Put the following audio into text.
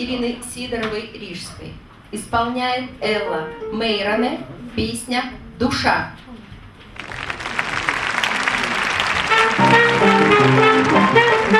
Ирины Сидоровой-Рижской. Исполняет Элла Мейроне, песня «Душа». Thank you.